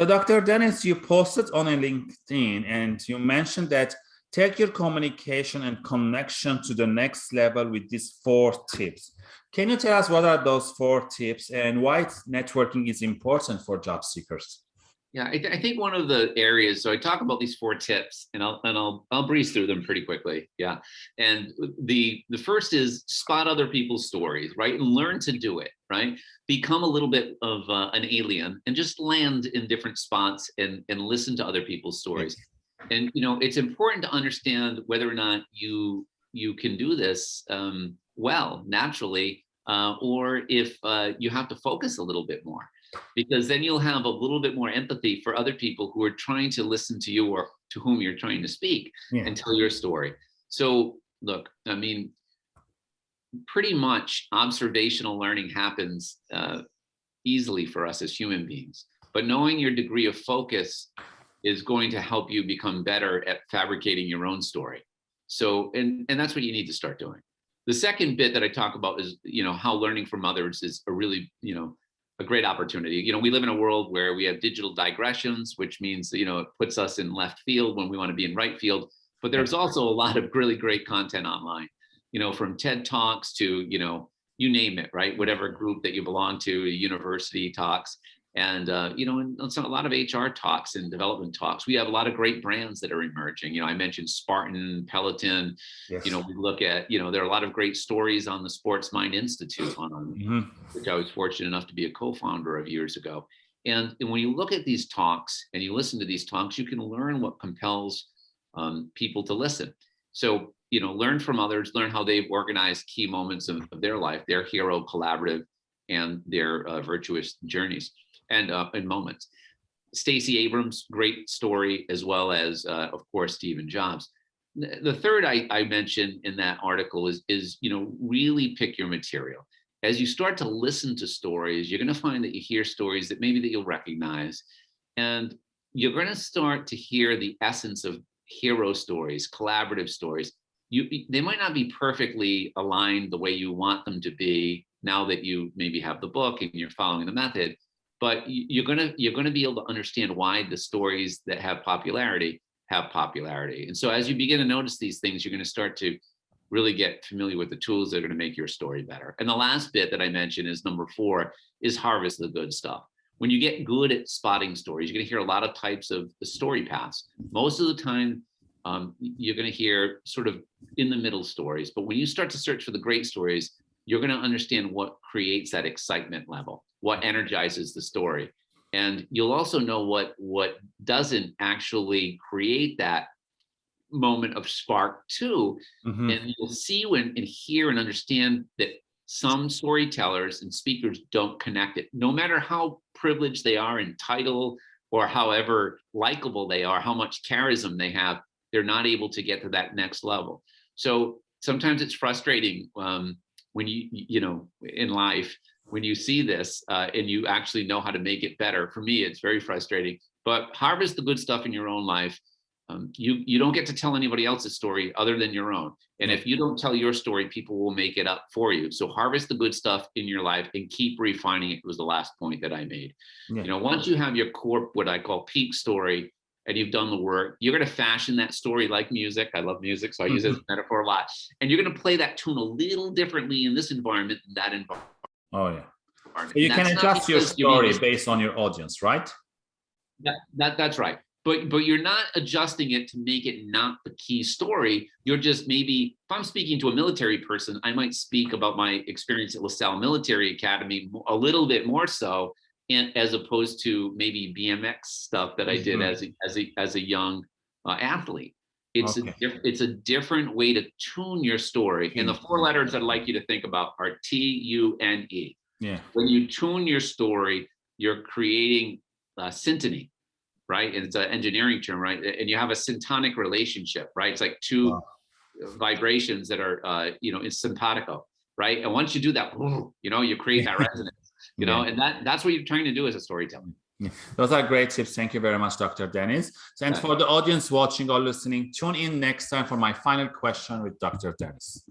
So Dr. Dennis, you posted on a LinkedIn and you mentioned that take your communication and connection to the next level with these four tips. Can you tell us what are those four tips and why networking is important for job seekers? Yeah, I, th I, think one of the areas, so I talk about these four tips and I'll, and I'll, I'll breeze through them pretty quickly. Yeah. And the, the first is spot other people's stories, right? And learn to do it, right? Become a little bit of uh, an alien and just land in different spots and, and listen to other people's stories. And, you know, it's important to understand whether or not you, you can do this um, well, naturally, uh, or if uh, you have to focus a little bit more because then you'll have a little bit more empathy for other people who are trying to listen to you or to whom you're trying to speak yeah. and tell your story. So look, I mean, pretty much observational learning happens uh, easily for us as human beings, but knowing your degree of focus is going to help you become better at fabricating your own story. So, and, and that's what you need to start doing. The second bit that I talk about is, you know, how learning from others is a really, you know, a great opportunity. You know, we live in a world where we have digital digressions, which means, you know, it puts us in left field when we want to be in right field. But there's also a lot of really great content online, you know, from TED Talks to, you know, you name it, right? Whatever group that you belong to, university talks and uh, you know, and a lot of HR talks and development talks. We have a lot of great brands that are emerging. You know, I mentioned Spartan, Peloton. Yes. You know, we look at you know there are a lot of great stories on the Sports Mind Institute, on mm -hmm. which I was fortunate enough to be a co-founder of years ago. And, and, when you look at these talks and you listen to these talks, you can learn what compels um, people to listen. So you know, learn from others, learn how they've organized key moments of, of their life, their hero collaborative, and their uh, virtuous journeys and uh, in moments. Stacey Abrams, great story, as well as, uh, of course, Stephen Jobs. The third I, I mentioned in that article is, is, you know, really pick your material. As you start to listen to stories, you're going to find that you hear stories that maybe that you'll recognize. And you're going to start to hear the essence of hero stories, collaborative stories. You, they might not be perfectly aligned the way you want them to be now that you maybe have the book and you're following the method, but you're gonna you're gonna be able to understand why the stories that have popularity have popularity. And so as you begin to notice these things, you're gonna start to really get familiar with the tools that are gonna make your story better. And the last bit that I mentioned is number four, is harvest the good stuff. When you get good at spotting stories, you're gonna hear a lot of types of the story paths. Most of the time, um, you're gonna hear sort of in the middle stories, but when you start to search for the great stories, you're gonna understand what creates that excitement level what energizes the story. And you'll also know what, what doesn't actually create that moment of spark too. Mm -hmm. And you'll see when and hear and understand that some storytellers and speakers don't connect it, no matter how privileged they are in title or however likable they are, how much charism they have, they're not able to get to that next level. So sometimes it's frustrating um, when you, you know, in life when you see this uh, and you actually know how to make it better. For me, it's very frustrating, but harvest the good stuff in your own life. Um, you, you don't get to tell anybody else's story other than your own. And if you don't tell your story, people will make it up for you. So harvest the good stuff in your life and keep refining it was the last point that I made. Yeah. You know, once you have your core, what I call peak story, and you've done the work, you're going to fashion that story like music. I love music, so I use it as mm-hmm. a metaphor a lot. And you're going to play that tune a little differently in this environment than that environment. Oh yeah. So you can adjust your story based on your audience, right? That, that that's right. But but you're not adjusting it to make it not the key story. You're just maybe if I'm speaking to a military person, I might speak about my experience at LaSalle Military Academy a little bit more so, as opposed to maybe BMX stuff that I did mm -hmm. as a as a as a young uh, athlete. It's okay. a it's a different way to tune your story. And the four letters I'd like you to think about are T U N E. Yeah. When you tune your story, you're creating a syntony, right? And it's an engineering term, right? And you have a syntonic relationship, right? It's like two wow. vibrations that are, uh, you know, in simpatico, right? And once you do that, you know, you create that resonance, you know, and that that's what you're trying to do as a storyteller. Yeah. Those are great tips. Thank you very much, Dr. Dennis. And for the audience watching or listening, tune in next time for my final question with Dr. Dennis.